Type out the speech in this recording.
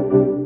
you.